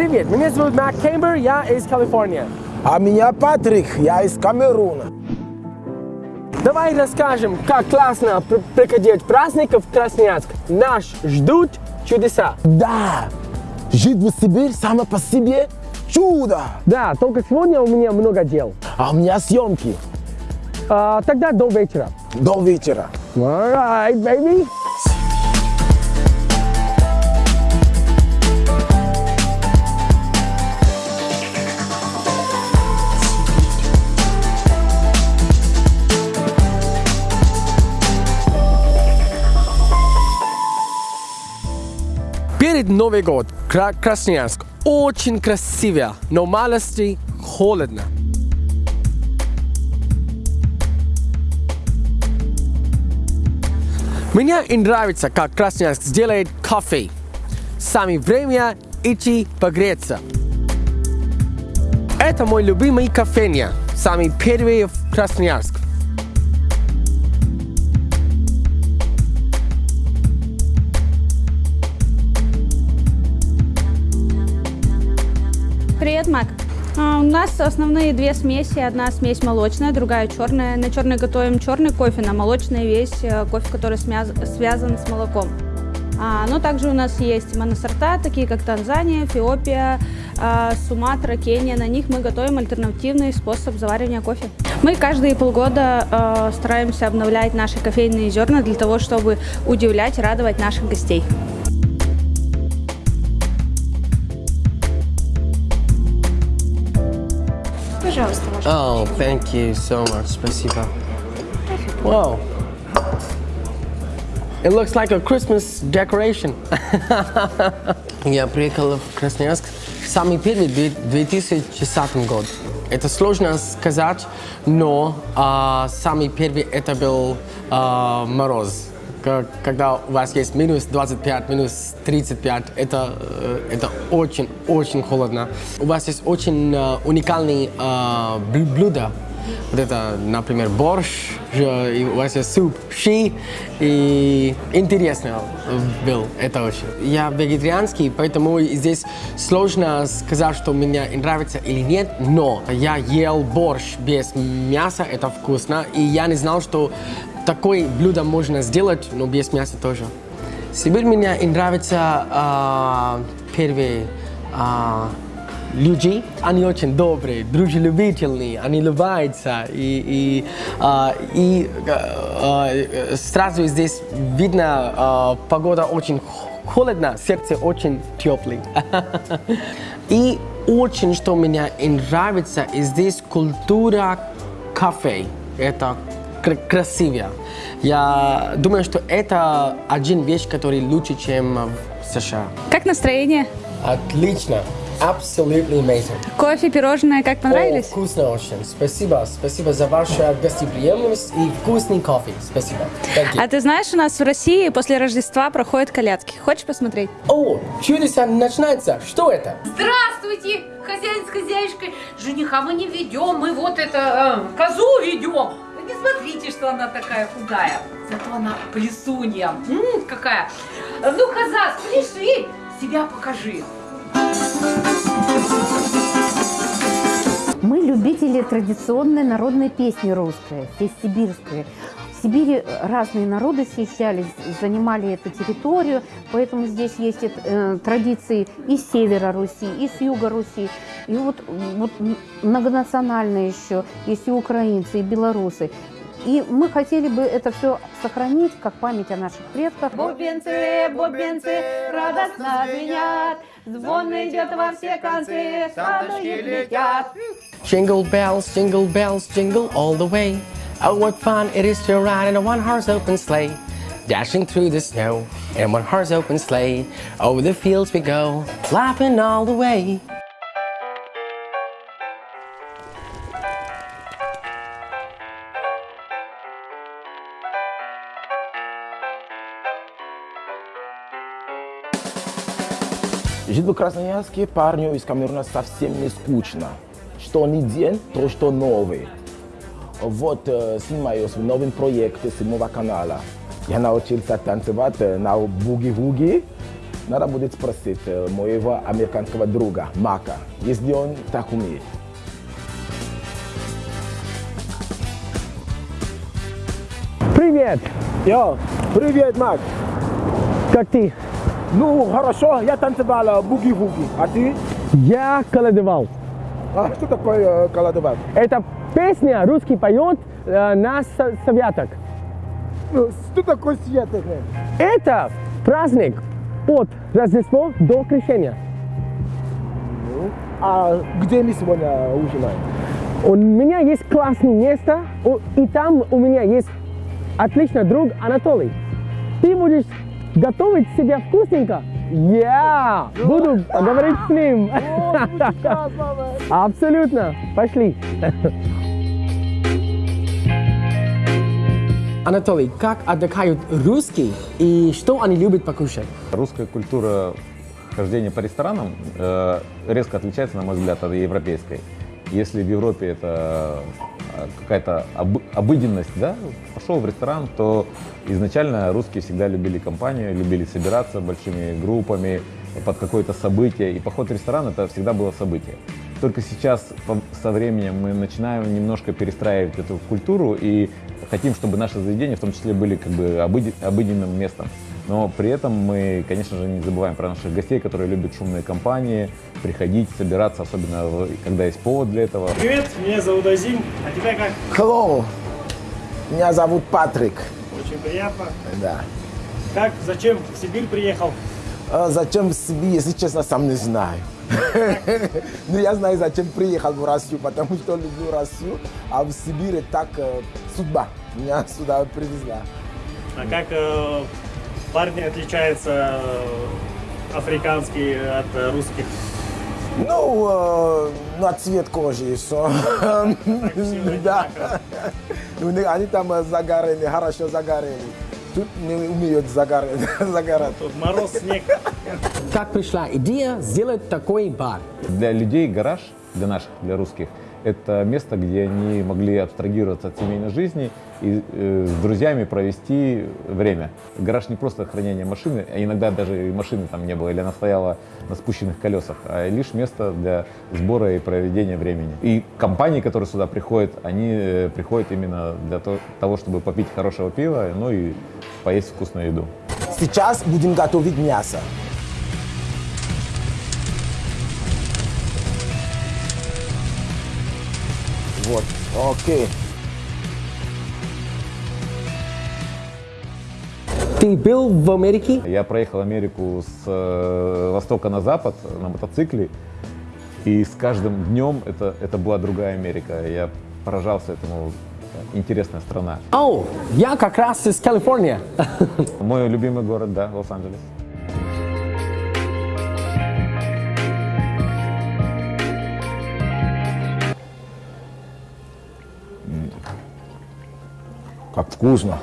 Привет, меня зовут Мак Кембер, я из Калифорнии. А меня Патрик, я из Камеруна. Давай расскажем, как классно пр- проходить праздники в Красноярск. Нас ждут чудеса. Да, жить в Сибирь само по себе чудо. Да, только сегодня у меня много дел. А у меня съемки А, тогда до вечера. до вечера. Alright, baby. Перед Новый год Кра- Красноярск очень красиво, но малости холодно. Мне нравится, как Красноярск сделает кофе. Сами время идти погреться. Это мой любимый кофейня. Самый первый в Красноярск. Привет, Мак. А, У нас основные две смеси. Одна смесь молочная, другая черная. На черной готовим черный кофе, на молочной весь э, кофе, который связан с молоком. А, но также у нас есть моносорта, такие как Танзания, Эфиопия, а, Суматра, Кения. На них мы готовим альтернативный способ заваривания кофе. Мы каждые полгода э, стараемся обновлять наши кофейные зерна для того, чтобы удивлять, радовать наших гостей. Пожалуйста, ваш Oh, thank you so much. Спасибо. Wow. It looks like a Christmas decoration. Я приехал в Красноярск самый первый в 2010 год. Это сложно сказать, но а, самый первый это был а, мороз. Когда у вас есть минус 25, минус 35, это, э, это очень-очень холодно. У вас есть очень э, уникальные э, блю- блюда. Вот это, например, борщ, и у вас есть суп, щи, и интересно был это очень. Я вегетарианский, поэтому здесь сложно сказать, что мне нравится или нет, но я ел борщ без мяса, это вкусно, и я не знал, что такое блюдо можно сделать, но без мяса тоже. Сибирь мне нравится а, первые а, люди, они очень добрые, дружелюбительные, они улыбаются, и, и, а, и а, а, сразу здесь видно, а, погода очень холодно, сердце очень теплый. И очень, что мне нравится, здесь культура кафе. Это кр- красиво. Я думаю, что это один вещь, который лучше, чем в США. Как настроение? Отлично. Absolutely amazing. Кофе, пирожное, как О, понравились? вкусно очень. Спасибо. Спасибо за вашу гостеприимность и вкусный кофе. Спасибо. Thank you. А ты знаешь, у нас в России после Рождества проходят колядки. Хочешь посмотреть? О, чудеса начинается. Что это? Здравствуйте, хозяин с хозяйкой. Жениха мы не ведем, мы вот это, э, козу ведем. Не смотрите, что она такая худая. Зато она плесунья. М, какая. Ну, коза, спляши, себя покажи. Мы любители традиционной народной песни русской, сибирской. В Сибири разные народы съезжались, занимали эту территорию, поэтому здесь есть э, традиции и с севера Руси, и с юга Руси. И вот, вот многонациональные еще, есть и украинцы, и белорусы. И мы хотели бы это все сохранить, как память о наших предках. Бубенцы, бубенцы, радостно звенят, звон идет во все концы, садочки летят. Jingle bells, jingle bells, jingle all the way. Oh, what fun it is to ride in a one-horse open sleigh. Dashing through the snow in a one-horse open sleigh. Over the fields we go, laughing all the way. Жить в Красноярске парню из Камеруна совсем не скучно. Что ни день, то что новый. Вот э, снимаюсь в новом проекте седьмого канала. Я научился танцевать э, на буги-вуги. Надо будет спросить э, моего американского друга Мака, если он так умеет. Привет! Йо, привет, Мак. Как ты? Ну, хорошо, я танцевал буги-вуги. А ты? Я колодовал. А что такое колодовал? Это песня русский поет э, на советок. Ну, Что такое святое? Это праздник от Рождества до Крещения. А где мы сегодня ужинаем? У меня есть классное место, и там у меня есть отличный друг Анатолий. Ты будешь готовить себе вкусненько? Я буду говорить с ним. Абсолютно. Пошли. Анатолий, как отдыхают русские и что они любят покушать? Русская культура хождения по ресторанам э, резко отличается, на мой взгляд, от европейской. Если в Европе это э, какая-то обы- обыденность, да, пошел в ресторан, то изначально русские всегда любили компанию, любили собираться большими группами под какое-то событие, и поход в ресторан это всегда было событие. Только сейчас со временем мы начинаем немножко перестраивать эту культуру и хотим, чтобы наши заведения в том числе были как бы обыденным местом. Но при этом мы, конечно же, не забываем про наших гостей, которые любят шумные компании, приходить, собираться, особенно когда есть повод для этого. Привет, меня зовут Азим, а тебя как? Hello, меня зовут Патрик. Очень приятно. Да. Как, зачем в Сибирь приехал? А зачем в Сибирь, если честно, сам не знаю. Но я знаю, зачем приехал в Россию, потому что люблю Россию, а в Сибири так э, судьба меня сюда привезла. А как э, парни отличаются э, африканские от русских? Ну, э, на цвет кожи и все. Да. Они там загорели, хорошо загорели. Тут не умеют загорать. загорать. Тут мороз, снег. Как пришла идея сделать такой бар? Для людей гараж, для наших, для русских, это место, где они могли абстрагироваться от семейной жизни и э, с друзьями провести время. Гараж не просто хранение машины, а иногда даже и машины там не было, или она стояла на спущенных колесах, а лишь место для сбора и проведения времени. И компании, которые сюда приходят, они э, приходят именно для то- того, чтобы попить хорошего пива, ну и поесть вкусную еду. Сейчас будем готовить мясо. Вот, окей. Ты был в Америке? Я проехал Америку с э, востока на запад на мотоцикле, и с каждым днем это, это была другая Америка. Я поражался этому. Интересная страна. О, я как раз из Калифорнии. Мой любимый город, да, Лос-Анджелес. Вкусно.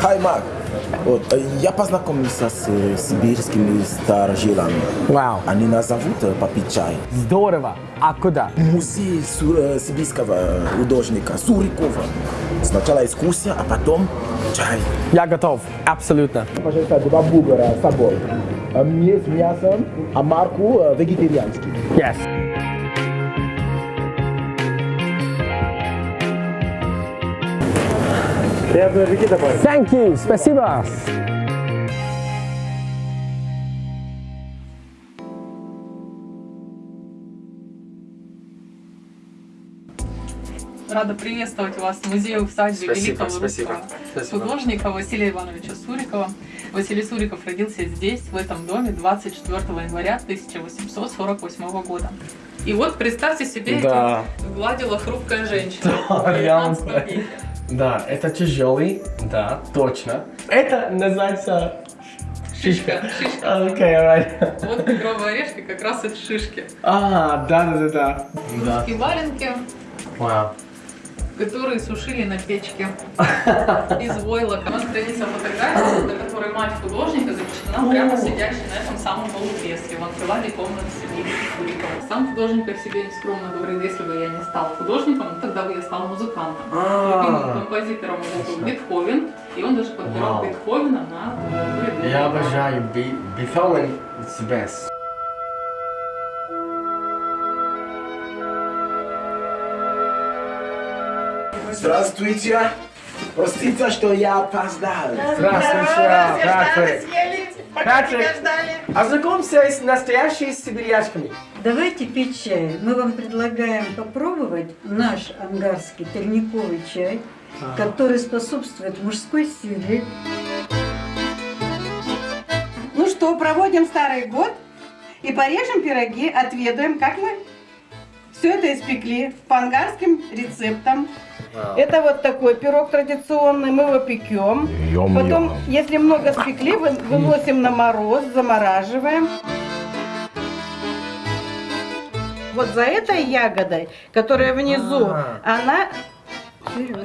Хай, Мак. Вот, э, я познакомился с э, сибирскими старожилами. Вау, Они нас зовут э, попить чай. здорово. А куда? Музей су- э, сибирского художника Сурикова. Сначала экскурсия, а потом чай. Я готов, абсолютно. Пожалуйста, два бургера с собой. Есть мясо, а марку э, вегетарианский. Yes. Приятного аппетита, парень. Thank you, спасибо. Рада приветствовать вас в музее Спасибо, великого спасибо. русского Спасибо. художника Василия Ивановича Сурикова. Василий Суриков родился здесь, в этом доме, 24 января 1848 года. И вот представьте себе, Да. гладила хрупкая женщина Да, в 19 реально. Да, это тяжелый, да, точно. Это называется Шишка, шишка. Окей, alright. Вот тигровые орешки как раз от шишки. А, да, да, да. Русские валенки, Вау. которые сушили на печке из войлока. У нас хранится фотография, на которой мать прямо сидящий на этом самом полукресле в анфиладе комнаты Сергея Сурикова. Сам художник о себе нескромно говорит, если бы я не стал художником, тогда бы я стал музыкантом. Любимым композитором был Бетховен, и он даже подбирал. Бетховена на. Я обожаю Бетховен, it's the best. Здравствуйте. Простите, что я опоздал. Здравствуйте, Патрик. Патрик, ознакомься с настоящими сибирячками. Давайте пить чай. Мы вам предлагаем попробовать наш ангарский терниковый чай, который способствует мужской силе. Ну что, проводим старый год и порежем пироги, отведаем, как мы все это испекли по ангарским рецептам. Это вот такой пирог традиционный, мы его пекем. Потом, если много спекли, вы- выносим на мороз, замораживаем. Вот за этой ягодой, которая внизу, А. она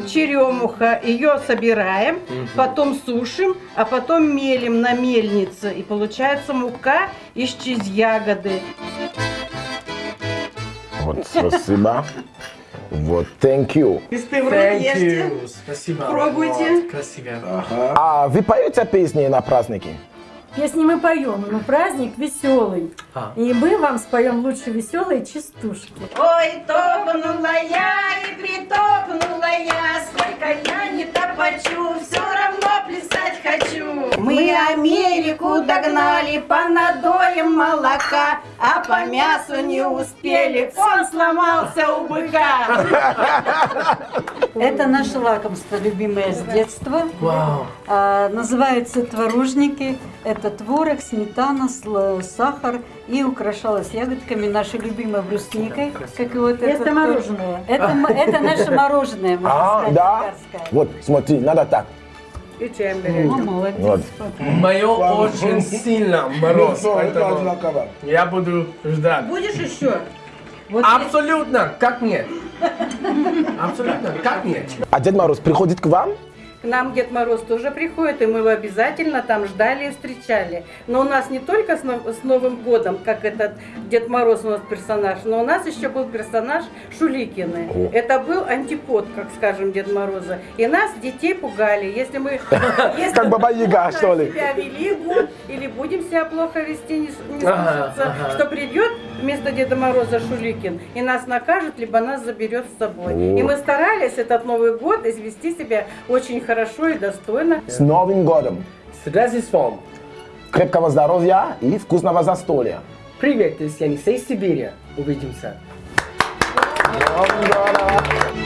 черемуха, ее собираем, потом сушим, а потом мелим на мельнице. И получается мука из чиз ягоды. Вот, спасибо. Вот, thank you. Ешьте. you. Спасибо. Пробуйте. Вот, красиво. А вы поете песни на праздники? Песни мы поем, но праздник веселый. А. И мы вам споем лучше веселые частушки. Ой, топнула я и притопнула я, сколько я не топочу, все равно плясать хочу. Мы Америку догнали по надоям молока, а по мясу не успели, он сломался у быка. Это наше лакомство, любимое с детства. Вау. А, называются творожники. Это творог, сметана, сахар и украшалось ягодками нашей любимой брусникой. Как и вот это мороженое. Это, м- это наше мороженое, можно А, сказать, да? Вот, смотри, надо так. Молодец. Вот. Мое очень сильно мороз, поэтому я буду ждать. Будешь еще? Абсолютно, как нет. Абсолютно, как нет. А Дед Мороз приходит к вам? К нам Дед Мороз тоже приходит, и мы его обязательно там ждали и встречали. Но у нас не только с, Нов- с Новым годом, как этот Дед Мороз у нас персонаж, но у нас еще был персонаж Шуликины. О. Это был антипод, как скажем, Дед Мороза. И нас, детей, пугали. Если мы если Как Баба Яга, что ли? себя вели или будем себя плохо вести, не, слушаться, что придет вместо Деда Мороза Шуликин и нас накажет, либо нас заберет с собой. И мы старались этот Новый год извести себя очень хорошо и достойно. С Новым годом! С Рождеством. Крепкого здоровья и вкусного застолья! Привет, из Янисей Сибири. Увидимся. Новым годом!